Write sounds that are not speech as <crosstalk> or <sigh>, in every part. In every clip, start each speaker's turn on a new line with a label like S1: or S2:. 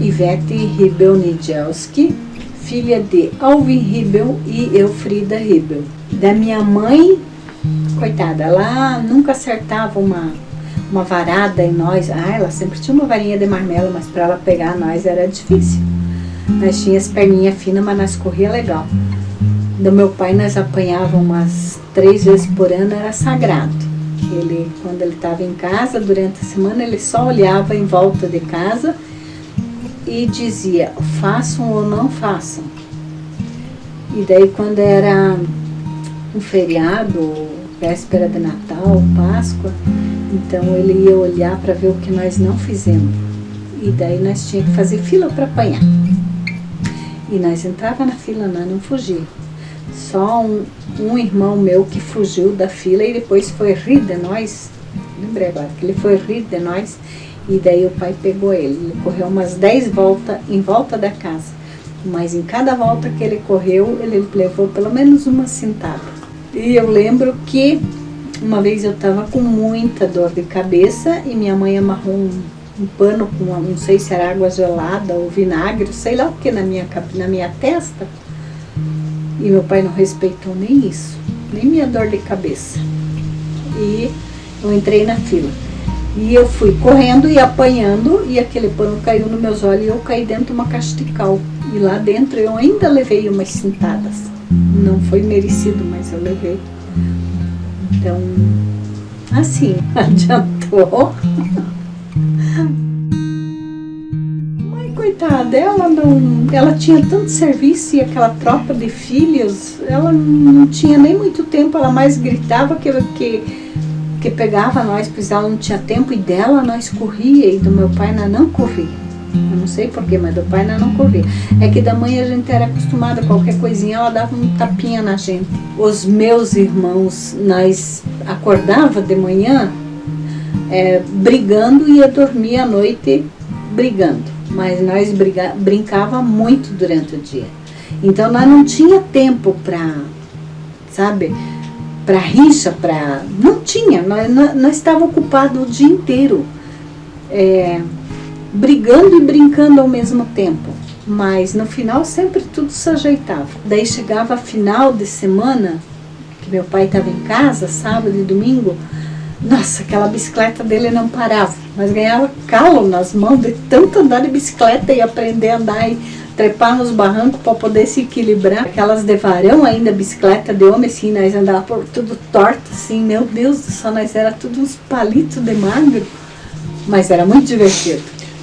S1: Ivete Ribel Nijelski, filha de Alvin Ribel e Elfrida Ribel. Da minha mãe, coitada, ela nunca acertava uma, uma varada em nós. Ah, ela sempre tinha uma varinha de marmelo, mas para ela pegar nós era difícil. Nós tínhamos perninha fina, mas nós corria legal. Do meu pai nós apanhava umas três vezes por ano, era sagrado. Ele, quando ele estava em casa, durante a semana, ele só olhava em volta de casa e dizia, façam ou não façam. E daí quando era um feriado, véspera de Natal, Páscoa, então ele ia olhar para ver o que nós não fizemos. E daí nós tínhamos que fazer fila para apanhar. E nós entrava na fila, nós não fugia. Só um, um irmão meu que fugiu da fila e depois foi rir de nós. Lembrei agora que ele foi rir de nós e daí o pai pegou ele. Ele correu umas 10 voltas em volta da casa. Mas em cada volta que ele correu, ele levou pelo menos uma cintada. E eu lembro que uma vez eu estava com muita dor de cabeça e minha mãe amarrou um, um pano com, não sei se era água gelada ou vinagre, sei lá o que, na minha, na minha testa. E meu pai não respeitou nem isso, nem minha dor de cabeça. E eu entrei na fila. E eu fui correndo e apanhando, e aquele pano caiu nos meus olhos e eu caí dentro de uma caixa de cal. E lá dentro eu ainda levei umas cintadas. Não foi merecido, mas eu levei. Então, assim, <laughs> adiantou. Mãe, coitada, ela não. Ela tinha tanto serviço e aquela tropa de filhos, ela não tinha nem muito tempo, ela mais gritava que, que pegava nós, pois ela não tinha tempo, e dela nós corria, e do meu pai nós não corria. Eu não sei porquê, mas do pai nós não corria. É que da mãe a gente era acostumada, qualquer coisinha ela dava um tapinha na gente. Os meus irmãos, nós acordava de manhã é, brigando e ia dormir à noite brigando. Mas nós briga, brincava muito durante o dia. Então nós não tinha tempo para, sabe, para rixa, para não tinha, nós, nós estávamos ocupados o dia inteiro, é, brigando e brincando ao mesmo tempo, mas no final sempre tudo se ajeitava. Daí chegava final de semana, que meu pai estava em casa, sábado e domingo, nossa, aquela bicicleta dele não parava, mas ganhava calo nas mãos de tanto andar de bicicleta e aprender a andar e trepar nos barrancos para poder se equilibrar. Aquelas de varão ainda, bicicleta de homem, assim, nós andávamos por tudo torto, assim, meu Deus do céu, nós era tudo uns palitos de magro, mas era muito divertido.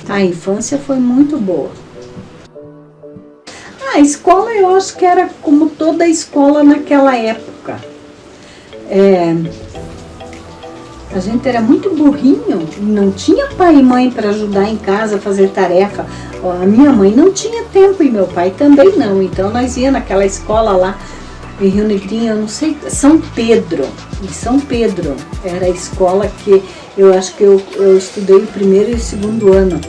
S1: A infância foi muito boa. A escola eu acho que era como toda escola naquela época. É, a gente era muito burrinho, não tinha pai e mãe para ajudar em casa a fazer tarefa. A minha mãe não tinha tempo e meu pai também não. Então nós ia naquela escola lá em Rio Negrinho, eu não sei, São Pedro. Em São Pedro era a escola que eu acho que eu, eu estudei o primeiro e o segundo ano.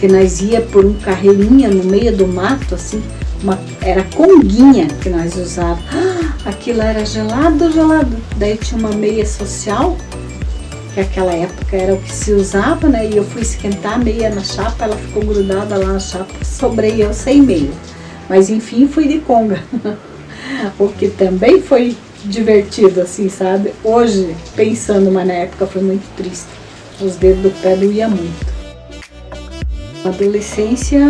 S1: Que nós ia por um carreirinha no meio do mato, assim, uma, era conguinha que nós usávamos. Ah, aquilo era gelado, gelado. Daí tinha uma meia social que aquela época era o que se usava, né? E eu fui esquentar a meia na chapa, ela ficou grudada lá na chapa, sobrei eu sem meia. Mas enfim, fui de conga. <laughs> o que também foi divertido, assim, sabe? Hoje, pensando, mas na época foi muito triste. Os dedos do pé doía muito. A adolescência,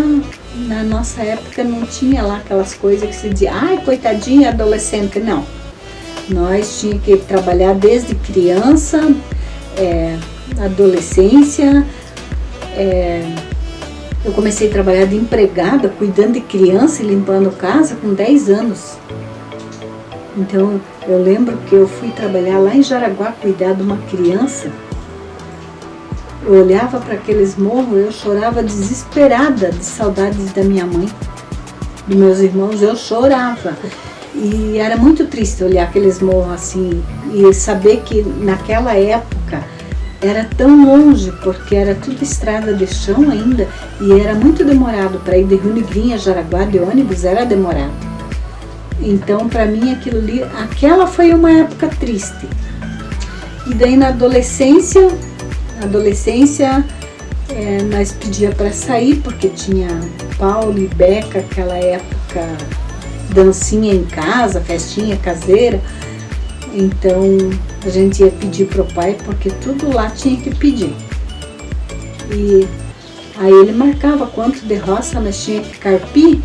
S1: na nossa época, não tinha lá aquelas coisas que se dizia, ai, coitadinha adolescente, não. Nós tínhamos que trabalhar desde criança, é, adolescência, é, eu comecei a trabalhar de empregada, cuidando de criança e limpando casa com 10 anos. Então, eu lembro que eu fui trabalhar lá em Jaraguá, cuidar de uma criança. Eu olhava para aqueles morros, eu chorava desesperada de saudades da minha mãe, dos meus irmãos, eu chorava. E era muito triste olhar aqueles morros assim e saber que naquela época era tão longe, porque era tudo estrada de chão ainda e era muito demorado para ir de Rio a Jaraguá de ônibus, era demorado. Então, para mim, aquilo ali, aquela foi uma época triste. E daí na adolescência, adolescência, é, nós pedia para sair, porque tinha Paulo e Beca, aquela época, dancinha em casa, festinha caseira. Então a gente ia pedir pro pai, porque tudo lá tinha que pedir. E aí ele marcava quanto de roça nós tinha que carpir,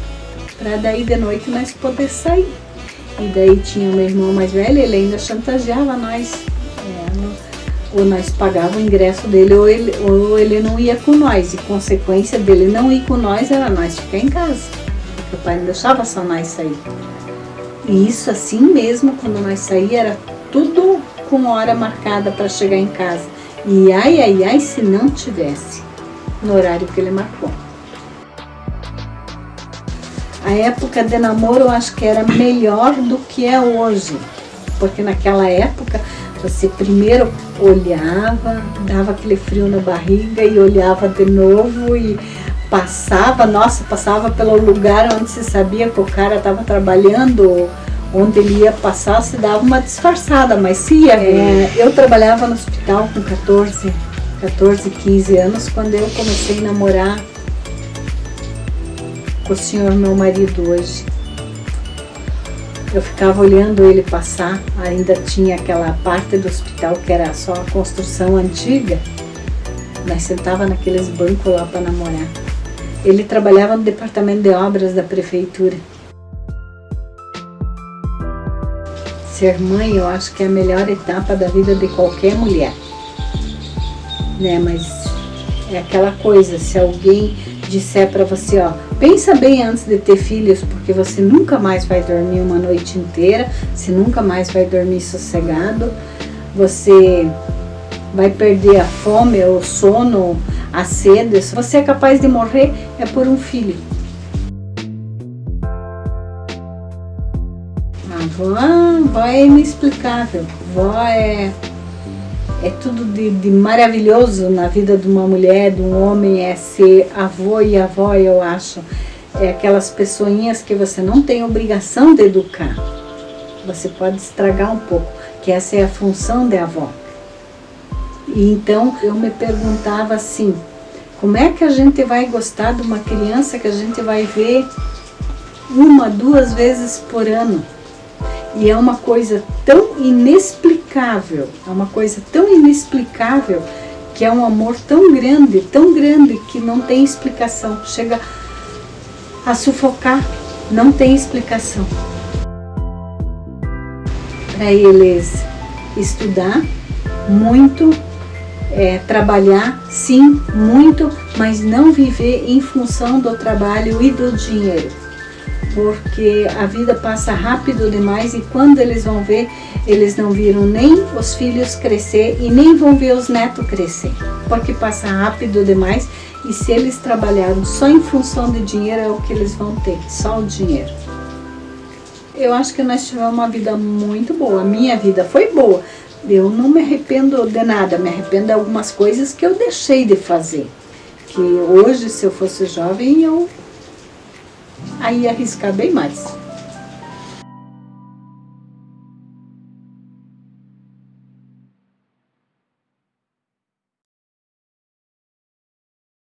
S1: para daí de noite nós poder sair. E daí tinha o meu irmão mais velho, ele ainda chantageava nós. É, ou nós pagava o ingresso dele ou ele, ou ele não ia com nós. E consequência dele não ir com nós era nós ficar em casa. Porque o pai não deixava só nós sair. E isso assim mesmo, quando nós saíamos, era tudo com hora marcada para chegar em casa. E ai, ai, ai, se não tivesse no horário que ele marcou. A época de namoro eu acho que era melhor do que é hoje. Porque naquela época você primeiro olhava, dava aquele frio na barriga e olhava de novo e passava, nossa, passava pelo lugar onde se sabia que o cara estava trabalhando, onde ele ia passar, se dava uma disfarçada, mas se ia. É, eu trabalhava no hospital com 14, 14, 15 anos, quando eu comecei a namorar com o senhor meu marido hoje. Eu ficava olhando ele passar, ainda tinha aquela parte do hospital que era só a construção antiga. Nós sentava naqueles bancos lá para namorar. Ele trabalhava no departamento de obras da prefeitura. Ser mãe eu acho que é a melhor etapa da vida de qualquer mulher. Né, mas é aquela coisa, se alguém disser para você, ó, pensa bem antes de ter filhos, porque você nunca mais vai dormir uma noite inteira, você nunca mais vai dormir sossegado, você vai perder a fome, o sono, a sede. Se você é capaz de morrer, é por um filho. A avó, a avó é inexplicável, a avó é é tudo de, de, maravilhoso na vida de uma mulher, de um homem, é ser avô e avó, eu acho. É aquelas pessoinhas que você não tem obrigação de educar. Você pode estragar um pouco, que essa é a função da avó. E então eu me perguntava assim, como é que a gente vai gostar de uma criança que a gente vai ver uma, duas vezes por ano? E é uma coisa tão inexplicável, é uma coisa tão inexplicável que é um amor tão grande, tão grande que não tem explicação. Chega a sufocar, não tem explicação. Para eles estudar muito, é, trabalhar, sim, muito, mas não viver em função do trabalho e do dinheiro porque a vida passa rápido demais e quando eles vão ver, eles não viram nem os filhos crescer e nem vão ver os netos crescer, porque passa rápido demais e se eles trabalharam só em função de dinheiro é o que eles vão ter, só o dinheiro. Eu acho que nós tivemos uma vida muito boa, a minha vida foi boa, eu não me arrependo de nada, me arrependo de algumas coisas que eu deixei de fazer, que hoje se eu fosse jovem eu aí arriscar bem mais.